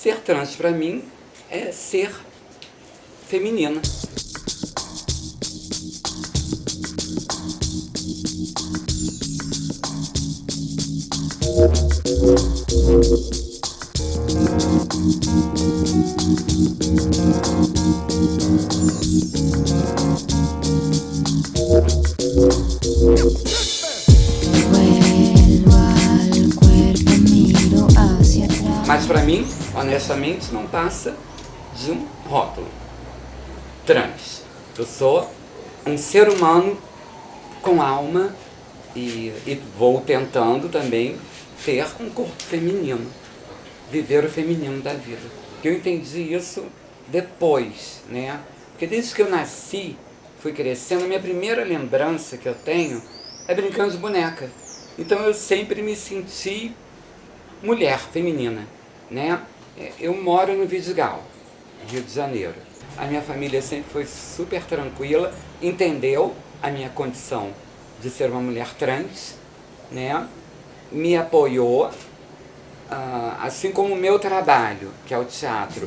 Ser trans para mim é ser feminina. Mas para mim, honestamente, não passa de um rótulo. Trans. Eu sou um ser humano com alma e, e vou tentando também ter um corpo feminino. Viver o feminino da vida. Eu entendi isso depois, né? Porque desde que eu nasci, fui crescendo, a minha primeira lembrança que eu tenho é brincando de boneca. Então eu sempre me senti mulher, feminina né? É, eu moro no Vidigal, Rio de Janeiro. A minha família sempre foi super tranquila, entendeu a minha condição de ser uma mulher trans, né? Me apoiou, ah, assim como o meu trabalho, que é o teatro.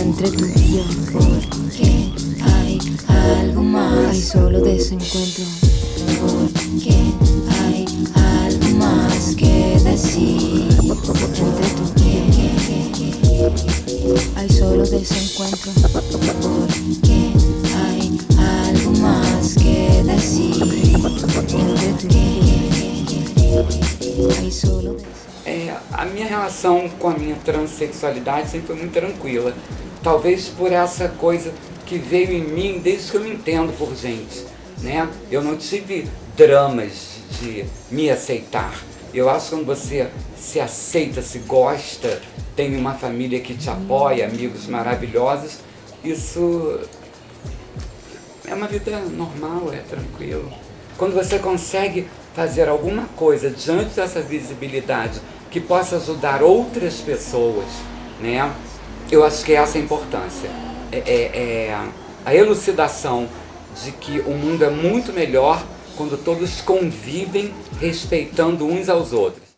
Entre tu y yo, porque hay algo más, hay solo desencuentro, porque hay solo desencuentro, porque hay algo más que decir hay solo é, a minha relação com a minha transexualidade sempre foi muito tranquila. Talvez por essa coisa que veio em mim desde que eu me entendo por gente. Né? Eu não tive dramas de me aceitar. Eu acho que quando você se aceita, se gosta, tem uma família que te apoia, amigos maravilhosos, isso é uma vida normal, é tranquilo. Quando você consegue fazer alguma coisa diante dessa visibilidade que possa ajudar outras pessoas, né? Eu acho que essa é a importância. É, é, é a elucidação de que o mundo é muito melhor quando todos convivem respeitando uns aos outros.